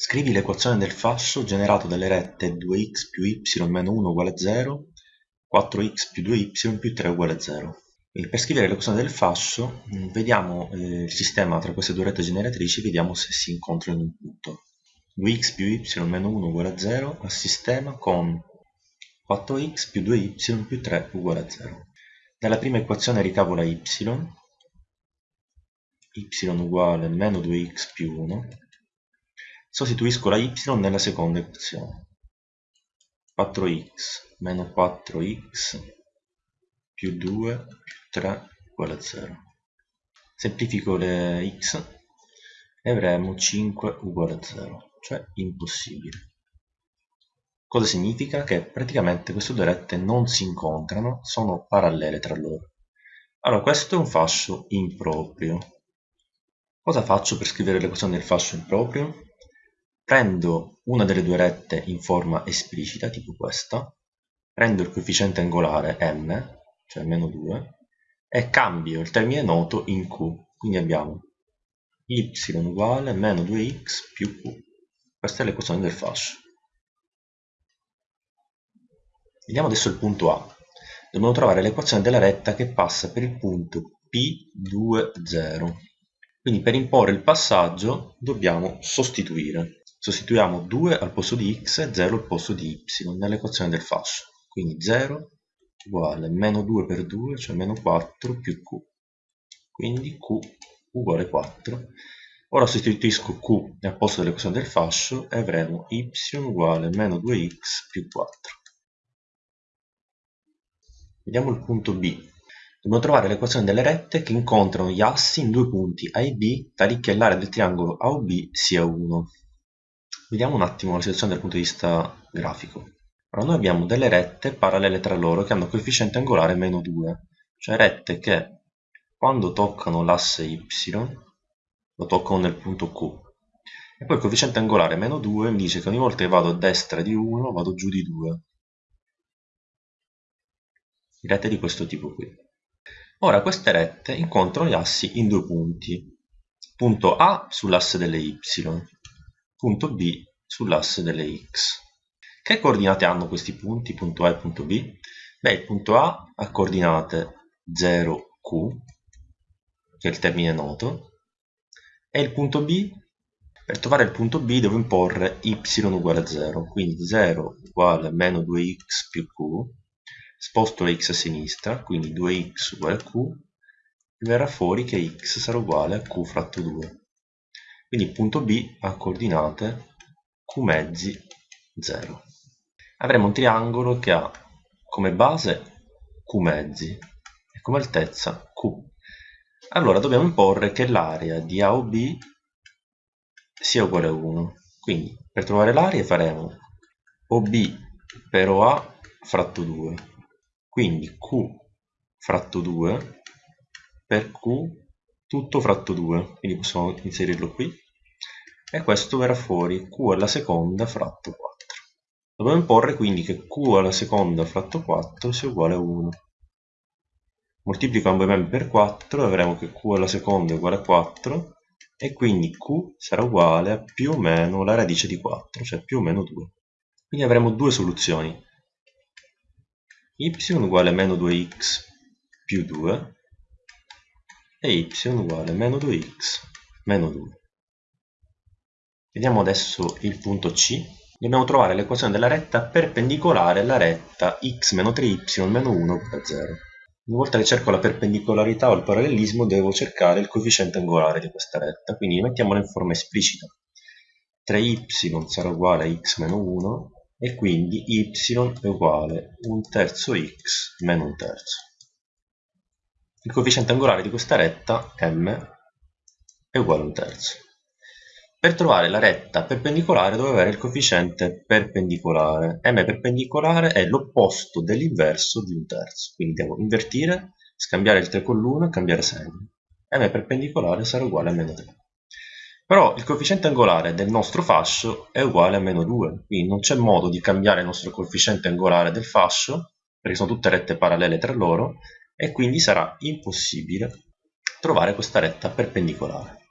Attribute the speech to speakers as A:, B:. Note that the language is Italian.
A: Scrivi l'equazione del fascio generato dalle rette 2x più y meno 1 uguale a 0, 4x più 2y più 3 uguale a 0. Quindi per scrivere l'equazione del fascio mm, vediamo eh, il sistema tra queste due rette generatrici vediamo se si incontrano in un punto. 2x più y meno 1 uguale a 0 al sistema con 4x più 2y più 3 uguale a 0. Dalla prima equazione ricavo la y, y uguale a meno 2x più 1 sostituisco la y nella seconda equazione 4x meno 4x più 2 più 3 uguale a 0 semplifico le x e avremo 5 uguale a 0 cioè impossibile. Cosa significa? che praticamente queste due rette non si incontrano sono parallele tra loro. Allora questo è un fascio improprio. Cosa faccio per scrivere l'equazione del fascio improprio? Prendo una delle due rette in forma esplicita, tipo questa, prendo il coefficiente angolare m, cioè meno 2, e cambio il termine noto in q. Quindi abbiamo y uguale meno 2x più q. Questa è l'equazione del fascio. Vediamo adesso il punto A. Dobbiamo trovare l'equazione della retta che passa per il punto P20. Quindi per imporre il passaggio dobbiamo sostituire. Sostituiamo 2 al posto di x e 0 al posto di y nell'equazione del fascio. Quindi 0 uguale meno 2 per 2, cioè meno 4 più q. Quindi q uguale 4. Ora sostituisco q al posto dell'equazione del fascio e avremo y uguale meno 2x più 4. Vediamo il punto B. Dobbiamo trovare l'equazione delle rette che incontrano gli assi in due punti A e B tali che l'area del triangolo AOB sia 1. Vediamo un attimo la situazione dal punto di vista grafico. Allora, noi abbiamo delle rette parallele tra loro che hanno coefficiente angolare meno 2, cioè rette che quando toccano l'asse y lo toccano nel punto Q. E poi il coefficiente angolare meno 2 mi dice che ogni volta che vado a destra di 1 vado giù di 2. Rette di questo tipo qui. Ora queste rette incontrano gli assi in due punti. Punto A sull'asse delle y punto B sull'asse delle x. Che coordinate hanno questi punti, punto A e punto B? Beh, il punto A ha coordinate 0Q, che è il termine noto, e il punto B, per trovare il punto B devo imporre y uguale a 0, quindi 0 uguale a meno 2x più q, sposto la x a sinistra, quindi 2x uguale a q, verrà fuori che x sarà uguale a q fratto 2. Quindi il punto B ha coordinate q mezzi 0. Avremo un triangolo che ha come base q mezzi e come altezza q. Allora dobbiamo imporre che l'area di A o B sia uguale a 1. Quindi per trovare l'area faremo OB per OA fratto 2. Quindi Q fratto 2 per Q tutto fratto 2, quindi possiamo inserirlo qui, e questo verrà fuori q alla seconda fratto 4. Dobbiamo imporre quindi che q alla seconda fratto 4 sia uguale a 1. Moltiplico ambo i membri per 4 e avremo che q alla seconda è uguale a 4 e quindi q sarà uguale a più o meno la radice di 4, cioè più o meno 2. Quindi avremo due soluzioni. y uguale a meno 2x più 2 e y uguale meno 2x meno 2. Vediamo adesso il punto C. Dobbiamo trovare l'equazione della retta perpendicolare alla retta x meno 3y meno 1 uguale a 0. Una volta che cerco la perpendicolarità o il parallelismo devo cercare il coefficiente angolare di questa retta, quindi mettiamola in forma esplicita. 3y sarà uguale a x meno 1 e quindi y è uguale a un terzo x meno un terzo. Il coefficiente angolare di questa retta, m, è uguale a un terzo. Per trovare la retta perpendicolare devo avere il coefficiente perpendicolare. m perpendicolare è l'opposto dell'inverso di un terzo. Quindi devo invertire, scambiare il 3 con l'1 e cambiare segno. m perpendicolare sarà uguale a meno 3. Però il coefficiente angolare del nostro fascio è uguale a meno 2, quindi non c'è modo di cambiare il nostro coefficiente angolare del fascio, perché sono tutte rette parallele tra loro, e quindi sarà impossibile trovare questa retta perpendicolare.